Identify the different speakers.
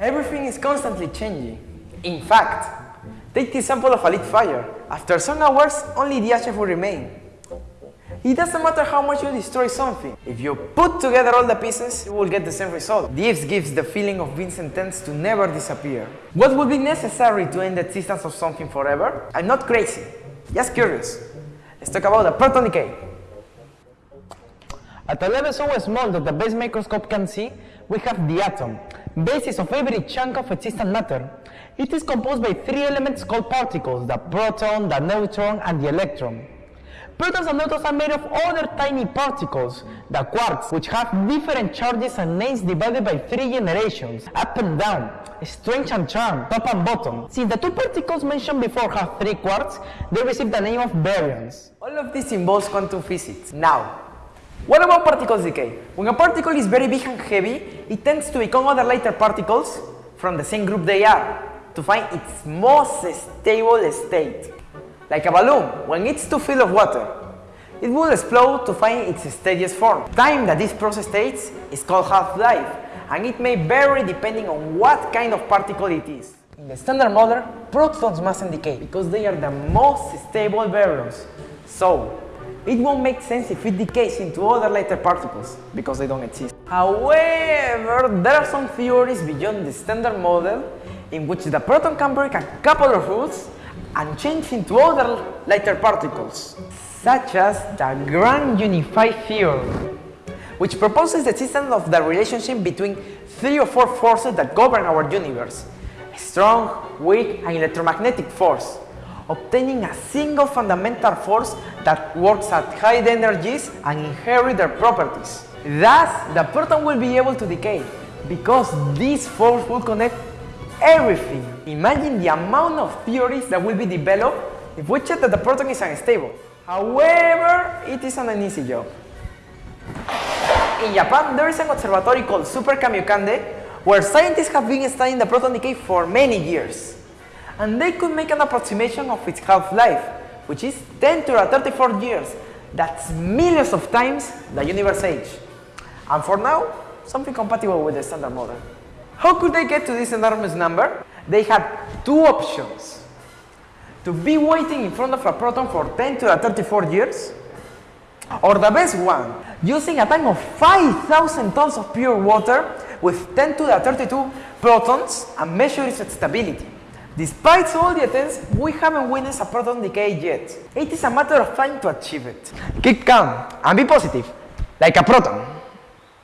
Speaker 1: Everything is constantly changing. In fact, take the example of a lit fire. After some hours, only the ashes will remain. It doesn't matter how much you destroy something. If you put together all the pieces, you will get the same result. This gives the feeling of being sentenced to never disappear. What would be necessary to end the existence of something forever? I'm not crazy, just curious. Let's talk about the proton decay. At a level so small that the base microscope can see, we have the atom, basis of every chunk of existent matter. It is composed by three elements called particles, the proton, the neutron, and the electron. Protons and neutrons are made of other tiny particles, the quarks, which have different charges and names divided by three generations, up and down, strange and charm, top and bottom. Since the two particles mentioned before have three quarks, they receive the name of baryons. All of this involves quantum physics. Now, what about particles decay? When a particle is very big and heavy, it tends to become other lighter particles from the same group they are to find its most stable state. Like a balloon, when it's too full of water, it will explode to find its steadiest form. Time that this process takes is called half-life, and it may vary depending on what kind of particle it is. In the standard model, protons mustn't decay because they are the most stable baryons. So, it won't make sense if it decays into other lighter particles because they don't exist. However, there are some theories beyond the standard model in which the proton can break a couple of rules and change into other lighter particles, such as the Grand Unified Theory, which proposes the existence of the relationship between three or four forces that govern our universe, strong, weak, and electromagnetic force, obtaining a single fundamental force that works at high energies and inherit their properties. Thus, the proton will be able to decay, because this force will connect everything. Imagine the amount of theories that will be developed if we check that the proton is unstable. However, it isn't an easy job. In Japan, there is an observatory called Super Kamiokande where scientists have been studying the proton decay for many years. And they could make an approximation of its half-life, which is 10 to the 34 years. That's millions of times the universe age. And for now, something compatible with the standard model. How could they get to this enormous number? They had two options. To be waiting in front of a proton for 10 to the 34 years, or the best one, using a tank of 5,000 tons of pure water with 10 to the 32 protons and measure its stability. Despite all the attempts, we haven't witnessed a proton decay yet. It is a matter of time to achieve it. Keep calm and be positive, like a proton.